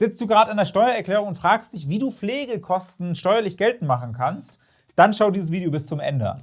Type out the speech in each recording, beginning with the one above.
Sitzt du gerade an der Steuererklärung und fragst dich, wie du Pflegekosten steuerlich geltend machen kannst? Dann schau dieses Video bis zum Ende an.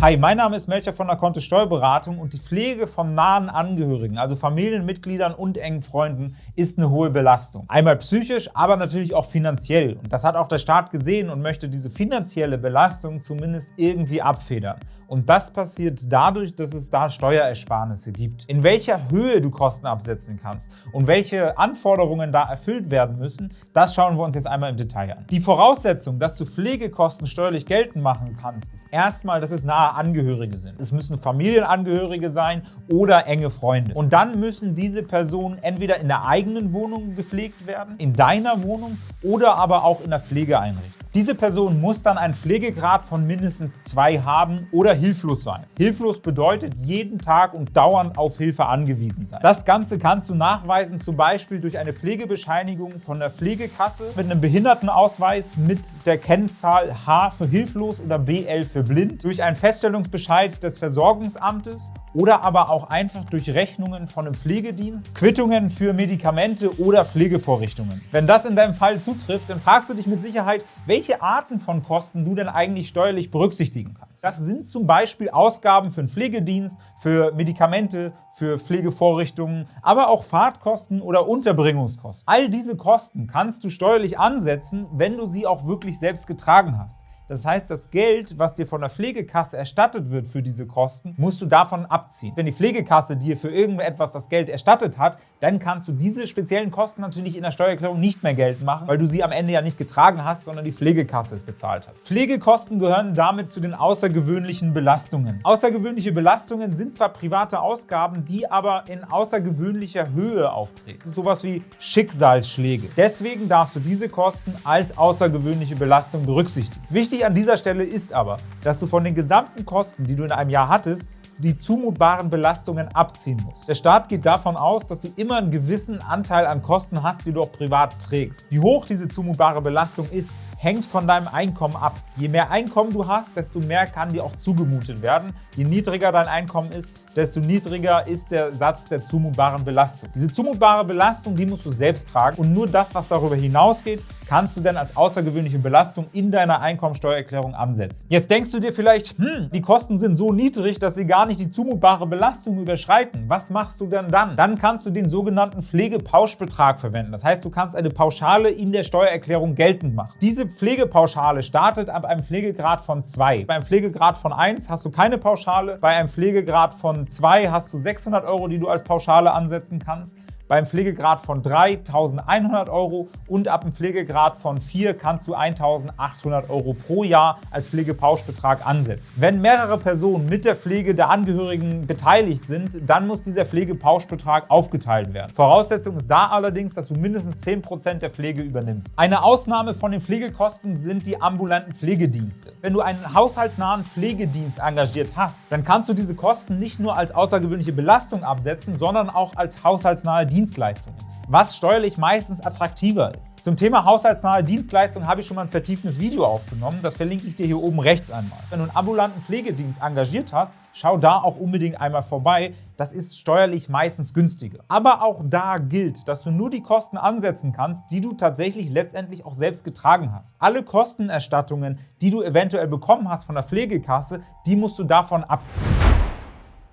Hi, mein Name ist Melcher von der Kontist Steuerberatung und die Pflege von nahen Angehörigen, also Familienmitgliedern und engen Freunden, ist eine hohe Belastung. Einmal psychisch, aber natürlich auch finanziell. Und das hat auch der Staat gesehen und möchte diese finanzielle Belastung zumindest irgendwie abfedern. Und das passiert dadurch, dass es da Steuerersparnisse gibt. In welcher Höhe du Kosten absetzen kannst und welche Anforderungen da erfüllt werden müssen, das schauen wir uns jetzt einmal im Detail an. Die Voraussetzung, dass du Pflegekosten steuerlich geltend machen kannst, ist erstmal, dass es nahe Angehörige sind. Es müssen Familienangehörige sein oder enge Freunde. Und dann müssen diese Personen entweder in der eigenen Wohnung gepflegt werden, in deiner Wohnung oder aber auch in der Pflegeeinrichtung. Diese Person muss dann einen Pflegegrad von mindestens zwei haben oder hilflos sein. Hilflos bedeutet jeden Tag und dauernd auf Hilfe angewiesen sein. Das Ganze kannst du nachweisen, zum Beispiel durch eine Pflegebescheinigung von der Pflegekasse mit einem Behindertenausweis mit der Kennzahl H für hilflos oder BL für blind, durch einen Feststellungsbescheid des Versorgungsamtes oder aber auch einfach durch Rechnungen von einem Pflegedienst, Quittungen für Medikamente oder Pflegevorrichtungen. Wenn das in deinem Fall zutrifft, dann fragst du dich mit Sicherheit, welche Arten von Kosten du denn eigentlich steuerlich berücksichtigen kannst. Das sind zum Beispiel Ausgaben für einen Pflegedienst, für Medikamente, für Pflegevorrichtungen, aber auch Fahrtkosten oder Unterbringungskosten. All diese Kosten kannst du steuerlich ansetzen, wenn du sie auch wirklich selbst getragen hast. Das heißt, das Geld, was dir von der Pflegekasse erstattet wird für diese Kosten, musst du davon abziehen. Wenn die Pflegekasse dir für irgendetwas das Geld erstattet hat, dann kannst du diese speziellen Kosten natürlich in der Steuererklärung nicht mehr geltend machen, weil du sie am Ende ja nicht getragen hast, sondern die Pflegekasse es bezahlt hat. Pflegekosten gehören damit zu den außergewöhnlichen Belastungen. Außergewöhnliche Belastungen sind zwar private Ausgaben, die aber in außergewöhnlicher Höhe auftreten. Das ist sowas wie Schicksalsschläge. Deswegen darfst du diese Kosten als außergewöhnliche Belastung berücksichtigen. Wichtig Wichtig an dieser Stelle ist aber, dass du von den gesamten Kosten, die du in einem Jahr hattest, die zumutbaren Belastungen abziehen musst. Der Staat geht davon aus, dass du immer einen gewissen Anteil an Kosten hast, die du auch privat trägst. Wie hoch diese zumutbare Belastung ist, hängt von deinem Einkommen ab. Je mehr Einkommen du hast, desto mehr kann dir auch zugemutet werden. Je niedriger dein Einkommen ist, desto niedriger ist der Satz der zumutbaren Belastung. Diese zumutbare Belastung, die musst du selbst tragen und nur das, was darüber hinausgeht, kannst du dann als außergewöhnliche Belastung in deiner Einkommensteuererklärung ansetzen. Jetzt denkst du dir vielleicht, hm, die Kosten sind so niedrig, dass sie gar nicht die zumutbare Belastung überschreiten. Was machst du denn dann? Dann kannst du den sogenannten Pflegepauschbetrag verwenden. Das heißt, du kannst eine Pauschale in der Steuererklärung geltend machen. Diese Pflegepauschale startet ab einem Pflegegrad von 2. Beim Pflegegrad von 1 hast du keine Pauschale, bei einem Pflegegrad von 2 hast du 600 Euro, die du als Pauschale ansetzen kannst beim Pflegegrad von 3 1100 Euro und ab dem Pflegegrad von 4 kannst du 1800 Euro pro Jahr als Pflegepauschbetrag ansetzen. Wenn mehrere Personen mit der Pflege der Angehörigen beteiligt sind, dann muss dieser Pflegepauschbetrag aufgeteilt werden. Voraussetzung ist da allerdings, dass du mindestens 10% der Pflege übernimmst. Eine Ausnahme von den Pflegekosten sind die ambulanten Pflegedienste. Wenn du einen haushaltsnahen Pflegedienst engagiert hast, dann kannst du diese Kosten nicht nur als außergewöhnliche Belastung absetzen, sondern auch als haushaltsnahe Dienste Dienstleistungen, was steuerlich meistens attraktiver ist. Zum Thema haushaltsnahe Dienstleistungen habe ich schon mal ein vertiefendes Video aufgenommen, das verlinke ich dir hier oben rechts einmal. Wenn du einen ambulanten Pflegedienst engagiert hast, schau da auch unbedingt einmal vorbei, das ist steuerlich meistens günstiger. Aber auch da gilt, dass du nur die Kosten ansetzen kannst, die du tatsächlich letztendlich auch selbst getragen hast. Alle Kostenerstattungen, die du eventuell bekommen hast von der Pflegekasse, die musst du davon abziehen.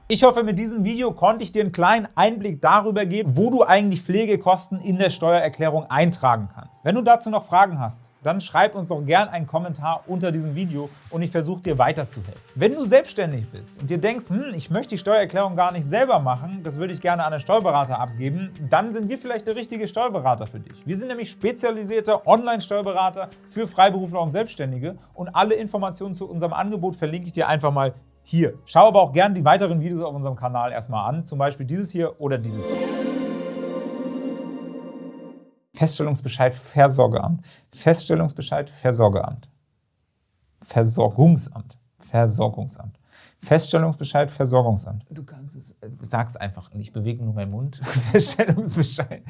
Ich hoffe, mit diesem Video konnte ich dir einen kleinen Einblick darüber geben, wo du eigentlich Pflegekosten in der Steuererklärung eintragen kannst. Wenn du dazu noch Fragen hast, dann schreib uns doch gerne einen Kommentar unter diesem Video und ich versuche dir weiterzuhelfen. Wenn du selbstständig bist und dir denkst, hm, ich möchte die Steuererklärung gar nicht selber machen, das würde ich gerne an einen Steuerberater abgeben, dann sind wir vielleicht der richtige Steuerberater für dich. Wir sind nämlich spezialisierte Online-Steuerberater für Freiberufler und Selbstständige und alle Informationen zu unserem Angebot verlinke ich dir einfach mal hier. Schau aber auch gerne die weiteren Videos auf unserem Kanal erstmal an, zum Beispiel dieses hier oder dieses hier. Feststellungsbescheid Versorgeamt. Feststellungsbescheid Versorgeamt. Versorgungsamt. Versorgungsamt. Feststellungsbescheid Versorgungsamt. Du kannst es, äh, sag's einfach, ich bewege nur meinen Mund. Feststellungsbescheid.